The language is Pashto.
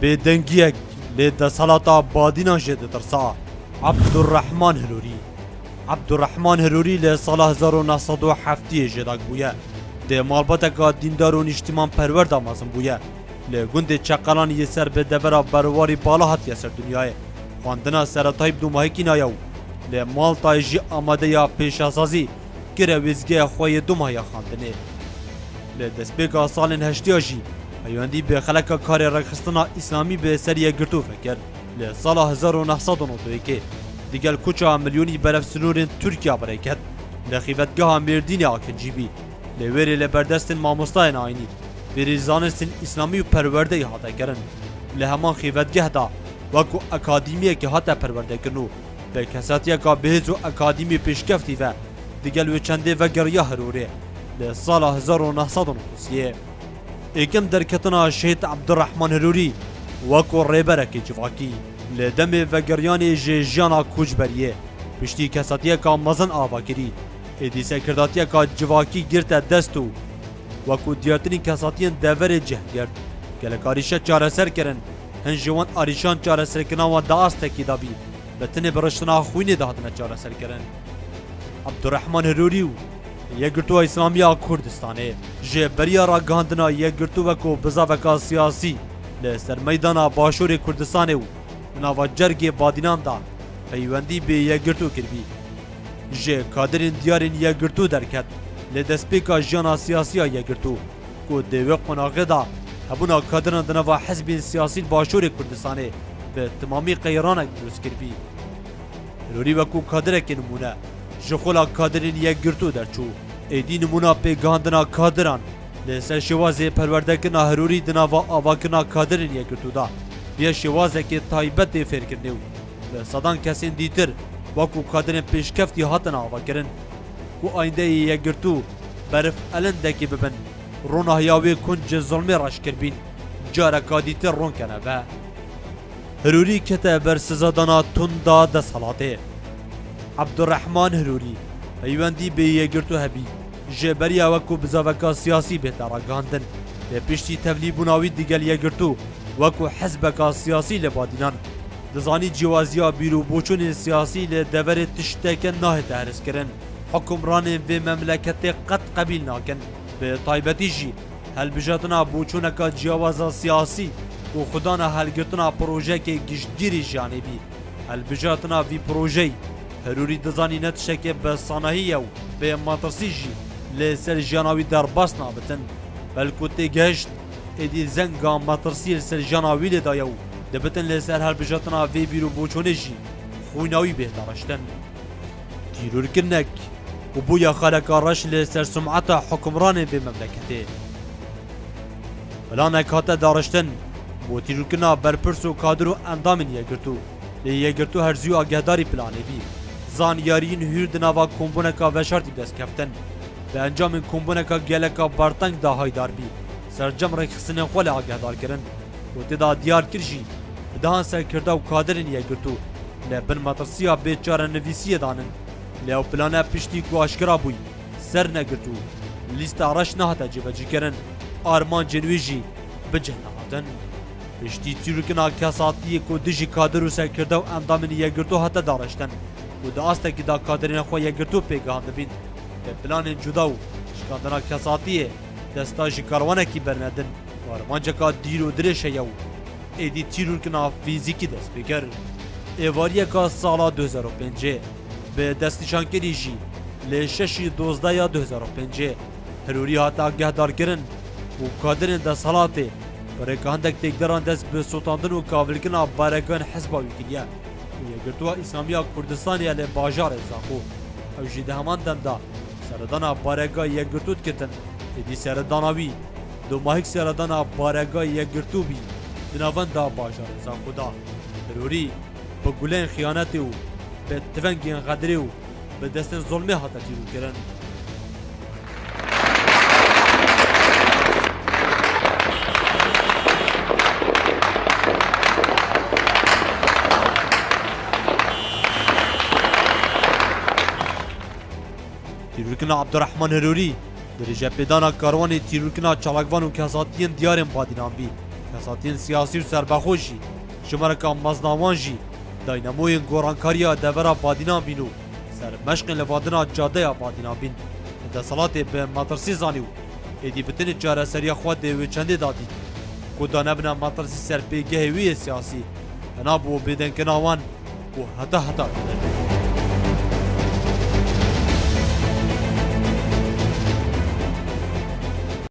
بێدەنگیەک لێ دەسەڵاتا بادینا ژێ دەترسا عەبدوڕەحمان هەلووری عەبدوڕەحمان هەلووری لە ساڵە 1970 ژێداک بووە دێ مالبەتەکە دیندار و نیشتیمان پەروەەردا مازم بووە لە گوندێ چەقەلان یەسەر بە دەبەرا بەرواری بالا هاتیە سەر دنیاە خواندنا سەرەتای دوماهێکی نایە و لێ ماڵتایژی ئامادەیە پێشاسازی گرە وێزگەیە خۆیە دومایە خواندنێ لە دەستپێکا ساڵێن هەشتیاژی پیوندی به خلک پەیوەندی بێخەلەکە کارێ ڕێکخستنا ئیسلامی بێسەر یەکگرتو فکرد لە ساڵە 1991 دیگەل کوچا ملیۆنی بەرەف سنوورێن تورکیا بڕێکرد لە خیبەتگەها مێردینی ئاکەجیبی لە وێرێ لە بەردەستن ماموستای ناینی فێری زانستن اسلامی و پەروەردەی هاتەکەرن لە هەمان خیبەتگەهدا وەکو ئەکادیمیەکی هاتە پەروەردەکردن و بە کەساتیەکە بهێز و ئەکادیمی پێشکەفتیڤە دیگەل وێ چەندێ ڤەگەڕیا هەرورێ لە ساڵە 1993 یەکەم دەرکەتنا شێت عبدڕەحمان هەروری وەکو ڕێبەرەکی جوواکی لە دەمێ ڤەگەریانی ژێژیانە کوچبەریە پشتی کەسەتیەکە مەزن ئاواگیری ئێدیسەکرداتیەکە جوواکی گرتە دەست و وەکو دیارتنی کەساتیان دەڤێ جەهگرت گەلەکاریشە چارەسەرکردن هەن ژیوان ئاریشان چارەسەرکردنەوە داستێکی دابی بە تنێ بڕشتنا خوینێ داهاتنە چارەسەرکردن عبدڕەحمان هەروری و یەکگرتووە ئیسلامی یا کوردستانێ ژێ بەریا ڕگەاندنا یەکگرتووەک و بزاوەکە سیاسی لە سەرمەدانە باشووری کوردستانێ و ناوە جەرگێ بادیناندا پەیوەندی بێ یەکگرتو کردی ژێ کادرین دیارین یەکگرتو دەرکەت لە دەستپێکا ژیانە سیاسیە یەکگرتو کو دێوێ قۆناغدا هەبوونا کادرە دنەوە حزبین سیاسی باشووری کوردستانێ بە تمامی قەیرانە دروست کردی لوری وەکو کادرێکی نمونە ji xula kadirên yekgirtû derçû êdî nimûna pêgihandina kadiran li ser şêwazê perwerdekirina herûrî di nava avakirina kadirên yekgirtû da yê şêwazekê taybet tê fêrkirine û li sedan kesên dîtir وەکو kadرên pêşkeftî hatin avakirin ku ayndeyê yekgirtû berif elindekî bibin rûnahiya wê kunc zulmê reşkirbîn careka dîtir rûnkene ve Hirûrî kete bersizadana tunda desalatê. عبدڕەحمان هەروری پەیوەندی بێ یەگرت و هبی جبری اوکو بزاوکا سیاسی بێتە ڕگاندن به پشتی تەبلی بووناوی دیگەل یەگرت و وەکو حەزبەکە سیاسی لە بادینان دزانی جیوازیا بیر و بۆچونên سیاسی لە دەبەرێ تشتێکە ناهێتە هەرسکردن حکمڕانên vê memleketê qet qebîl nakin bi taybetî jî helbijetina bûçûneka ciwaza هل û پروژه که projeyekê جانبی هل بجاتنا وی پروژه هەروری دەزانی نەتشێکێ بە سانەهیە و بێ ماترسیژی لەسەر ژیانناوی دەرباس نابن بەلکو تێگەشت ئێدی زەنگا ماترسی لەسەر ژیانناوی لێدایە و دەبتن لەسەر هەربژاتنا وێ بیر و بۆچۆنێژی خۆیناوی بێداڕشتن تیرورکردنەک و بۆ یا خەلەکە ڕەش لەسەر سمعەتە حکمڕانێ بێ مەملەکەتێ بەلانێک هاتە داڕشتن بۆ تیرورکردنا بەرپرس و کادر و ئەندامن یەگرتو لە یەگرتو هەرزی و ئاگەداری پلانێبی زانیارین هیردن آوا کمبونکا وشارتی دست کفتن به انجام کمبونکا گلکا بارتنگ دا هایدار بی سرجم رکخسن خوال آگه دار کرن و تدا دیار کرشی دهان سرکرده و کادرین یه گرتو لبن مطرسیا بیچاره نویسی دانن لیو پلانه پشتی کو اشکرا بوی سر نگرتو لیست عرش نهتا جیبجی کرن آرمان جنویجی بجه نهادن پشتی تیرکن آکیا ساتیه کو دیجی کادر و سرکرده و اندامن یه گرتو حتی دارشتن و دا آسته که دا کادرین خواه یکرتو پیگاه دبین به پلان جدا و شکاندنا کساتیه دستا جی کاروانه کی برندن وارمانجا که دیر و درشه یو ایدی تیرور کنا فیزیکی دست بگر ایواریه که سالا 2005 به دستیشانکری جی لی ششی دوزده یا 2005 هروری هاتا گهدار کرن و کادرین دست حالاته برای که هندک تکدران دست به سلطاندن و کابلکن آب بارگان حزبا ویکنیه یە گرتووە ئیسامیا کوردستانیا لێ باژارێ زاخۆ ئەو ژی هەمان دەمدا سەردانا پارێگا یەکگرتوت کردن ئیدی سەرداناوی دوماهیک سەردانا پارێگا یەکگرتوبی دناوەندا باژار زاخدا تروری بە گولێن خیانەتی و بە تفەنگیان غەدرێ و بە دەستن زۆڵمێ هاتەتی وکردن تیرکنا عبدالرحمن هروری در جپیدانا کاروان تیرکنا چالاکوان و کساتین دیارن بادینان بی کساتین سیاسی و سربخوشی جمرکا مزناوان جی دایناموین گورانکاریا دورا بادینان بینو سر مشق لوادنا جاده بادینان بین ده سالات به مدرسی زانیو ایدی بتن چاره سریا خود دیوی چنده دادی کو دانبنا مدرسی سر پیگه وی سیاسی هنابو بدن کناوان و هتا هتا